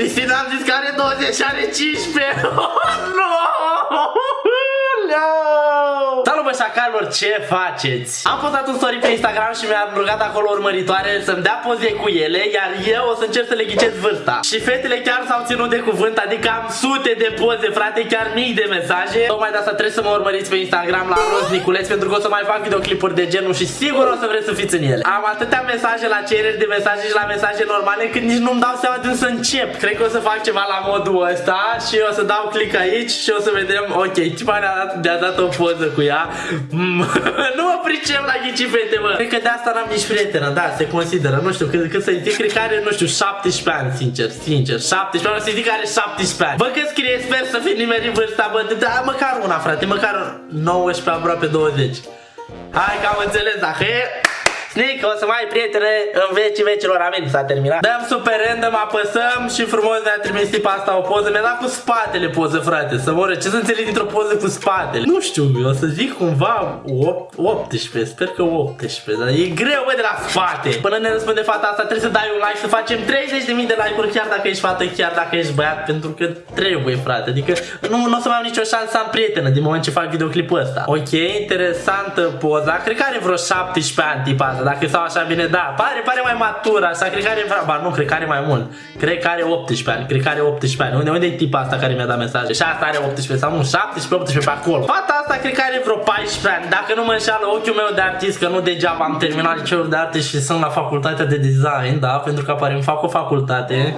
Cristina am zis că are 20 și are 15. no! No! Salut bă șacalor, ce faceți? Am postat un story pe Instagram și mi-am rugat acolo urmăritoare să-mi dea poze cu ele Iar eu o să încerc să le ghicesc vârsta. Și fetele chiar s-au ținut de cuvânt, adică am sute de poze, frate, chiar mii de mesaje. Tocmai de asta trebuie să mă urmăriți pe Instagram la Roz Niculeț Pentru că o să mai fac videoclipuri de genul și sigur o să vreți să fiți în ele. Am atâtea mesaje la cereri de mesaje și la mesaje normale Când nici nu-mi dau seama de unde să încep. Cred că o să fac ceva la modul ăsta Și o să dau click aici și o să vedem Ok, ce ne-a dat, ne dat o poză cu ea? Mm, nu mă pricep la ghici fete, mă. Cred că de asta n-am nici prietenă, da, se consideră. Nu știu, cât, cât să zic, cred că are, nu știu, 17 ani, sincer, sincer. 17 ani, o să zic că are 17 ani. Bă, că scrie, sper să fi nimerit vârsta, bă, da, măcar una, frate, măcar 19, aproape 20. Hai că am înțeles, dacă e... Snic, o să mai ai prietene în vecii vecilor, amin, s-a terminat. Dăm super random, apăsăm și frumos ne-a trimis tipa asta o poză. Mi-a dat cu spatele poză, frate, să moră. Ce să înțeleg dintr-o poză cu spatele? Nu știu, o să zic cumva 18, sper că 18, dar e greu, bă, de la spate. Până ne răspunde fata asta, trebuie să dai un like, să facem 30.000 de like-uri, chiar dacă ești fată, chiar dacă ești băiat, pentru că trebuie, frate. Adică nu, nu o să mai am nicio șansă să am prietenă din moment ce fac videoclipul ăsta. Ok, interesantă poza. Cred că are vreo 17 ani tipa asta dacă stau așa bine, da, pare, pare mai matur asta, cred că are, ba nu, cred că are mai mult, cred că are 18 ani, cred că are 18 ani, unde, unde e tipa asta care mi-a dat mesaje? Și asta are 18 sau nu, 17, 18 pe acolo. Fata asta cred că are vreo 14 ani, dacă nu mă înșală ochiul meu de artist, că nu degeaba am terminat liceul de arte și sunt la facultatea de design, da, pentru că apare îmi fac o facultate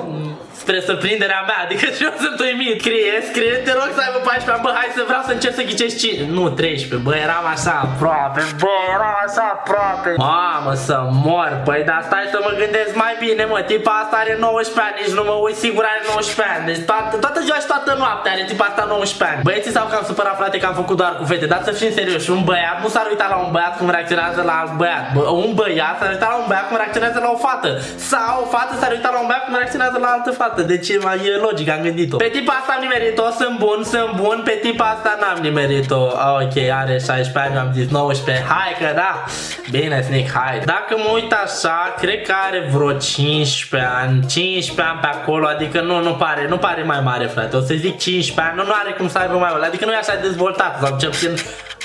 spre surprinderea mea, adică și eu sunt uimit. Scrie, scrie, te rog să aibă 14 ani, bă, hai să vreau să încerc să ghicești 5. Nu, 13, bă, eram așa aproape, bă, eram așa aproape. Mamă, să mor, păi, dar stai să mă gândesc mai bine, mă, tipa asta are 19 ani, nici nu mă uit, sigur are 19 ani. Deci toată, toată ziua și toată noaptea are tipa asta 19 ani. Băieții sau că am supărat, frate, că am făcut doar cu fete, dar să fim serios, un băiat nu s-ar uita la un băiat cum reacționează la alt băiat. Bă, un băiat s-ar uita la un băiat cum reacționează la o fată. Sau o fată s-ar uita la un băiat cum reacționează la altă fată. Deci e logic, am gândit-o. Pe tipa asta am nimerit-o, sunt bun, sunt bun. Pe tipa asta n-am nimerit-o. Ah, ok, are 16 ani, am zis 19. Hai că da. Bine, Snick, hai. Dacă mă uit așa, cred că are vreo 15 ani. 15 ani pe acolo, adică nu, nu pare, nu pare mai mare, frate. O să zic 15 ani, nu, nu are cum să aibă mai mult. Adică nu e așa dezvoltat, sau cel puțin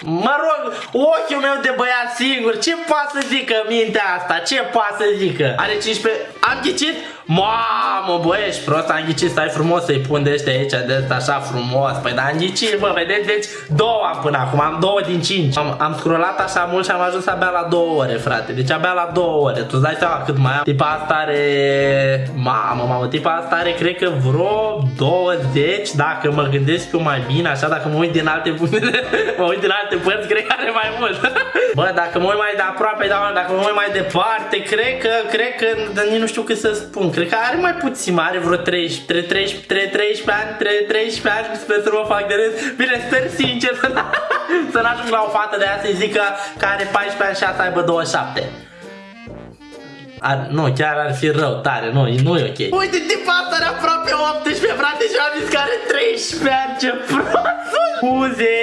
Mă rog, ochiul meu de băiat singur, ce poate să zică mintea asta? Ce poate să zică? Are 15... Am ghicit? Mamă, bă, ești prost, am ghicit, stai frumos să-i pun de ăștia aici, de ăsta așa frumos. Păi, dar am ghicit, bă, vedeți? Deci, două am până acum, am două din cinci. Am, am scrollat așa mult și am ajuns abia la două ore, frate. Deci abia la două ore. Tu dai seama cât mai am? Tipa asta are... Mamă, mamă, tipa asta are, cred că vreo 20, dacă mă gândesc eu mai bine, așa, dacă mă uit din alte puncte, mă uit din alte părți, cred că are mai mult. bă, dacă mă uit mai de aproape, da, dacă mă uit mai departe, cred că, cred că, nici nu știu cât să spun, cred că are mai puțin, are vreo 13, 13, 13 ani, 13 ani, sper să mă fac de râs. Bine, sper sincer să n-ajung la o fată de aia să-i zic că, că are 14 ani și asta aibă 27. Ar, nu, chiar ar fi rău, tare, nu, nu e ok. Uite, tipa asta are aproape 18, frate, și am zis că are 13 ani, ce prost! Scuze!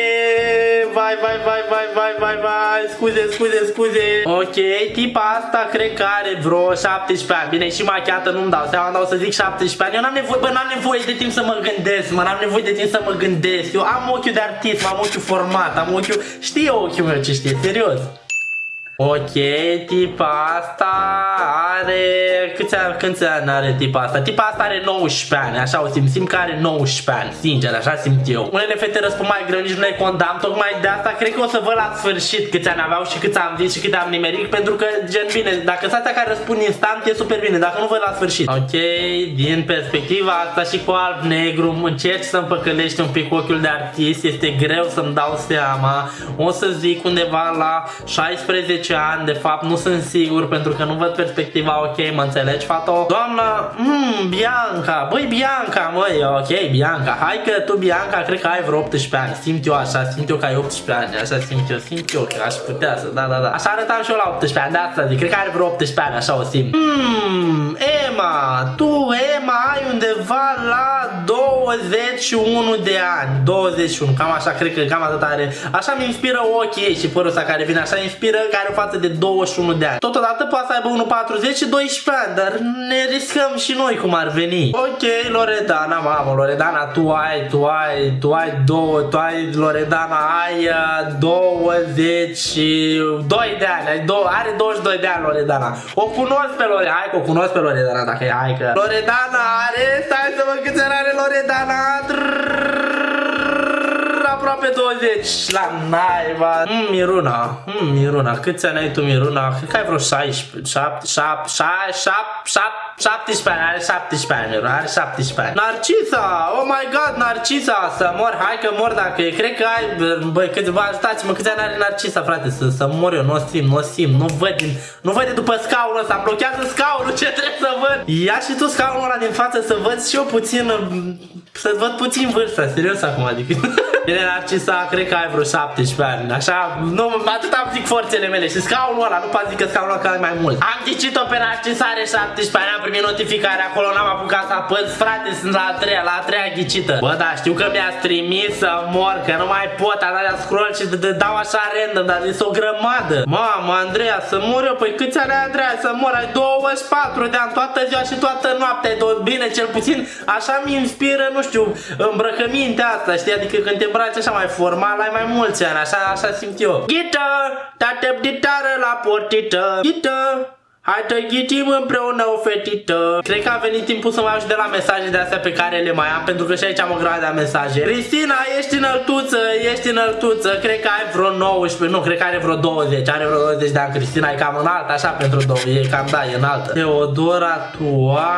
vai, vai, vai, vai, vai, vai, vai, scuze, scuze, scuze. Ok, tipa asta cred că are vreo 17 ani. Bine, și machiată nu-mi dau seama, dau să zic 17 ani. Eu n-am nevoie, bă, n-am nevoie de timp să mă gândesc, mă, n-am nevoie de timp să mă gândesc. Eu am ochiul de artist, am ochiul format, am ochiul... Știe ochiul meu ce știe, serios. Ok, tipa asta are... Câți ani, câți ani are tipa asta? Tipa asta are 19 ani, așa o simt, simt că are 19 ani, sincer, așa simt eu. Unele fete răspund mai greu, nici nu le condamn, tocmai de asta cred că o să văd la sfârșit câți ani aveau și câți am zis și cât am nimerit, pentru că, gen, bine, dacă sunt astea care răspund instant, e super bine, dacă nu văd la sfârșit. Ok, din perspectiva asta și cu alb-negru, încerci să-mi păcălești un pic ochiul de artist, este greu să-mi dau seama, o să zic undeva la 16 10 ani, de fapt nu sunt sigur pentru că nu văd perspectiva ok, mă înțelegi, fato? Doamna, mmm, Bianca, băi Bianca, măi, ok, Bianca, hai că tu Bianca cred că ai vreo 18 ani, simt eu așa, simt eu că ai 18 ani, așa simt eu, simt eu că aș putea să, da, da, da. Așa arătam și eu la 18 ani, de asta zic, cred că are vreo 18 ani, așa o simt. Mmm, Emma, tu, Emma, ai undeva la 21 de ani, 21, cam așa, cred că cam atât are, așa mi inspiră ochii ei și părul ăsta care vine așa, inspiră, care față de 21 de ani. Totodată poate să aibă 1,40 și 12 ani, dar ne riscăm și noi cum ar veni. Ok, Loredana, mamă, Loredana, tu ai, tu ai, tu ai două, tu ai, Loredana, ai uh, 22 de ani, ai două, are 22 de ani Loredana. O cunosc pe Loredana, hai că o cunosc pe Loredana dacă e, hai că... Loredana are, stai să văd câți ani are Loredana, aproape 20 la naiba. Mm, Miruna, mm, Miruna, câți ani ai tu Miruna? Cred că ai vreo 16, 7, 7, 7, 7, 17 ani, are 17 ani, Miruna, are 17 ani. Narcisa, oh my god, Narcisa, să mor, hai că mor dacă e, cred că ai, băi, câțiva, ajutați-mă, câți ani are Narcisa, frate, să, să mor eu, nu o simt, nu o simt, nu văd, din, nu văd de după scaunul ăsta, blochează scaunul, ce trebuie să văd? Ia și tu scaunul ăla din față să văd și eu puțin, să văd puțin vârsta, serios acum, adică... Bine, Narcisa, cred că ai vreo 17 ani. Așa, nu, atât am zic forțele mele. Și scaunul ăla, nu poate zic că scaunul ăla mai mult. Am ghicit-o pe Narcisa, are 17 ani, am primit notificare acolo, n-am apucat să apăs. Frate, sunt la a treia, la a treia ghicită. Bă, da, știu că mi-ați trimis să mor, că nu mai pot, am dat scroll și de, de, dau așa random, dar este o grămadă. Mamă, Andreea, să mor eu, păi câți ani ai, Andreea, să mor? Ai 24 de ani, toată ziua și toată noaptea, bine, cel puțin, așa mi inspiră, nu știu, îmbrăcămintea asta, știi, adică când te îmbraci așa mai formal, ai mai mulți ani, așa, așa simt eu. Ghită, tate ditară la portită, ghită, Hai să ghitim împreună o fetită. Cred că a venit timpul să mai iau și de la mesaje de astea pe care le mai am Pentru că și aici am o grămadă de mesaje. Cristina, ești înăltuță, ești înăltuță. Cred că ai vreo 19, nu, cred că are vreo 20 Are vreo 20 de ani Cristina, e cam înaltă așa pentru două E cam, da, e înaltă. Teodora, tu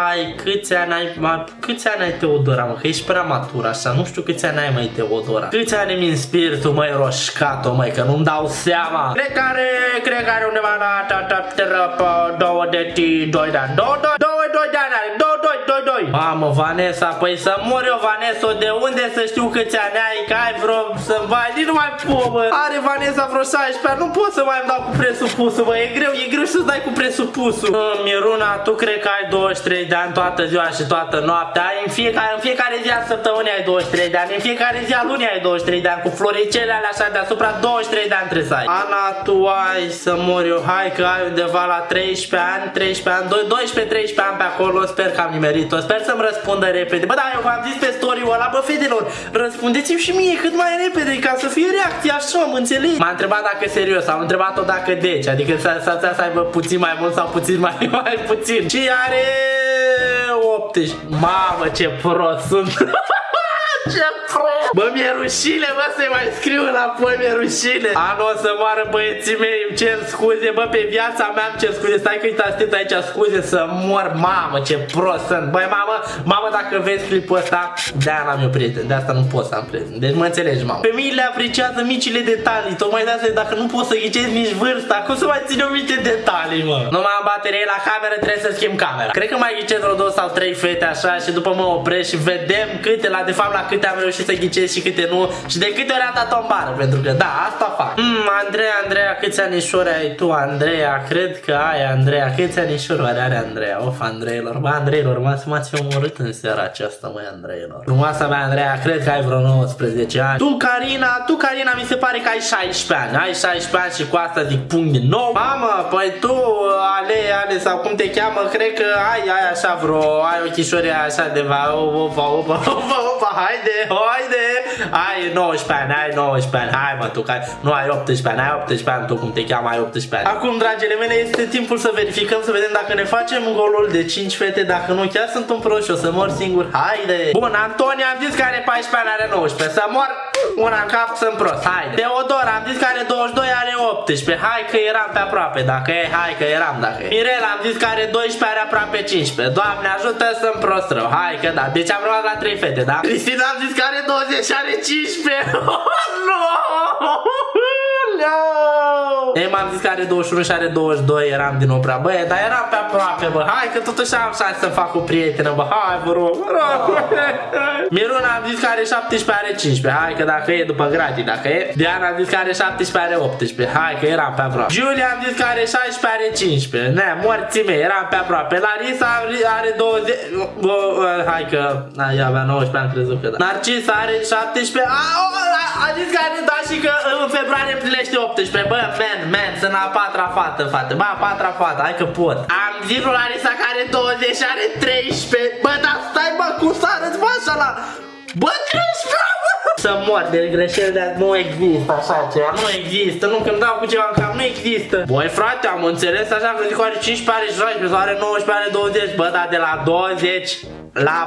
ai, câți ani ai mai, Câți ani ai Teodora, mă, că ești prea matur așa Nu știu câți ani ai, mai Teodora. Câți ani mi inspir tu, măi, roșcato, măi Că nu-mi dau seama. Cred că are, cred că are undeva la ta, ta, ta, ta, 22 de ani. 22 de ani are. 22, 22. Mamă, Vanessa, păi să mor eu, Vanessa, de unde să știu câți ani ai, că ai vreo să vai, nici nu mai pot, bă. Are Vanessa vreo 16 ani, nu pot să mai îmi dau cu presupusul, bă, e greu, e greu să-ți dai cu presupusul. Mă, Miruna, tu cred că ai 23 de ani toată ziua și toată noaptea, ai în fiecare, în fiecare zi a săptămânii ai 23 de ani, în fiecare zi a lunii ai 23 de ani, cu floricele alea așa deasupra 23 de ani trebuie să ai. Ana, tu ai să mor eu, hai că ai undeva la 13 ani, 13 ani, 12-13 ani pe acolo, sper că am nimerit-o, sper să-mi răspundă repede. Bă, da, eu v-am zis pe story-ul ăla, bă, fetelor, răspundeți-mi și mie cât mai repede, ca să fie reacție așa, mă înțelegi? M-a întrebat dacă e serios, am întrebat-o dacă deci, adică să, să, să, să aibă puțin mai mult sau puțin mai, mai puțin. Și are 18. Mamă, ce prost sunt. ce prost! Bă, mi-e rușine, bă, să-i mai scriu înapoi, mi-e rușine. Anul o să moară băieții mei, îmi cer scuze, bă, pe viața mea îmi cer scuze. Stai că uitați aici scuze să mor, mamă, ce prost sunt. Băi, mamă, mamă, dacă vezi clipul ăsta, de-aia n-am eu prieten, de asta nu pot să am prieten. Deci mă înțelegi, mamă. Femeile apreciază micile detalii, tocmai de asta, dacă nu poți să ghicezi nici vârsta, cum să mai ține o mici detalii, mă? Nu mai am baterie la cameră, trebuie să schimb camera. Cred că mai ghicez vreo două sau trei fete așa și după mă opresc și vedem câte, la de fapt, la câte am reușit să ghicesc și câte nu și de câte ori am dat o bară, pentru că da, asta fac. Mm, Andreea, Andreea, câți anișori ai tu, Andreea? Cred că ai, Andreea. Câți anișori are Andreea? Of, Andreilor. Bă, Andreilor, m-ați omorât în seara aceasta, măi, Andreilor. Frumoasa mea, Andreea, cred că ai vreo 19 ani. Tu, Carina, tu, Carina, mi se pare că ai 16 ani. Ai 16 ani și cu asta zic punct din nou. Mamă, păi tu, Ale, Ale, sau cum te cheamă, cred că ai, ai așa vreo, ai o chișoare așa de va, opa, opa, opa, opa, haide, haide, ai 19 ani, ai 19 ani, hai mă, tu, care nu ai 18 ani, ai 18 ani, tu cum te cheamă, ai 18 ani. Acum, dragile mele, este timpul să verificăm, să vedem dacă ne facem golul de 5 fete, dacă nu, chiar sunt un prost și o să mor singur, haide. Bun, Antonia, am zis că are 14 ani, are 19, să mor una în cap, sunt prost, haide. Teodora, am zis că are 22, are 18, hai că eram pe aproape, dacă e, hai că eram, dacă e. Mirela, am zis că are 12, are aproape 15, Doamne ajută, sunt prost rău, hai că da, deci am rămas la 3 fete, da? Cristina, am zis că are 20 și are 15, oh, no! Ei, m-am zis că are 21 și are 22, eram din oprea. Băi, dar eram pe aproape, bă. Hai că totuși am șanse să fac o prietenă, bă. Hai, vă rog, vă rog. Miruna am zis că are 17, are 15. Hai că dacă e după gratii, dacă e. Diana am zis că are 17, are 18. Hai că eram pe aproape. Julia am zis că are 16, are 15. Ne, morții mei, eram pe aproape. Larisa are 20. Bă, hai că... Ai, avea 19, am crezut că da. Narcisa are 17. A, a zis că are da și că în februarie împlinește 18 Bă, man, man, sunt a patra fată, fată Bă, a patra fată, hai că pot. Am zis lui Larisa că are 20 și are 13 Bă, dar stai bă, cum să arăți bă așa la Bă, 13 bă! Să mor de greșeli de nu există așa ceva. Nu există, nu când dau cu ceva în cap, nu există. Băi frate, am înțeles așa că zic că are 15, are 16 sau are 19, are 20 Bă, dar de la 20 la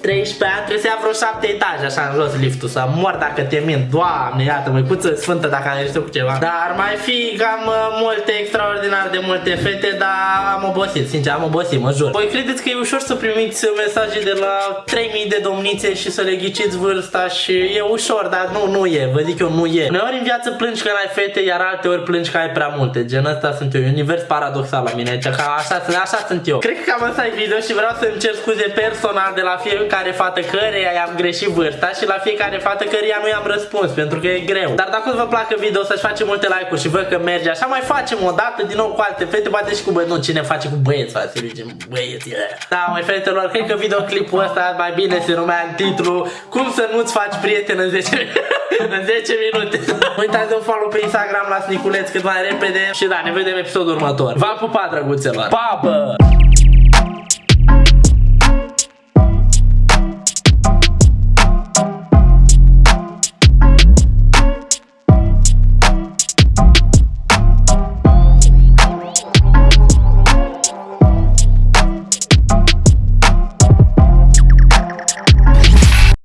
13 ani trebuie să ia vreo 7 etaje așa în jos liftul Să mor dacă te mint. Doamne, iată măicuță sfântă dacă am ieșit cu ceva. Dar ar mai fi cam uh, multe, extraordinar de multe fete Dar am obosit, sincer am obosit, mă jur. Voi credeți că e ușor să primiți mesaje de la 3000 de domnițe și să le ghiciți vârsta Și e ușor, dar nu, nu e, vă zic eu, nu e. Uneori în viață plângi că n-ai fete, iar alte ori plângi că ai prea multe. Gen ăsta sunt eu, e un univers paradoxal la mine Aici, ca așa, sunt- așa sunt eu. Cred că cam asta e video și vreau să-mi cer scuze personal de la fiecare fată căreia i-am greșit vârsta și la fiecare fată căreia nu i-am răspuns pentru că e greu. Dar dacă vă placă video să-și facem multe like-uri și văd că merge așa, mai facem o dată din nou cu alte fete, poate și cu băieți. Nu, cine face cu băieți, frate, să zicem băieți. Yeah. Da, mai fetelor, cred că videoclipul ăsta mai bine se numea în titlu Cum să nu-ți faci prieten în 10 în 10 minute. Uitați de un follow pe Instagram la Sniculeț cât mai repede și da, ne vedem episodul următor. V-am pupat, drăguțelor. Pa, bă!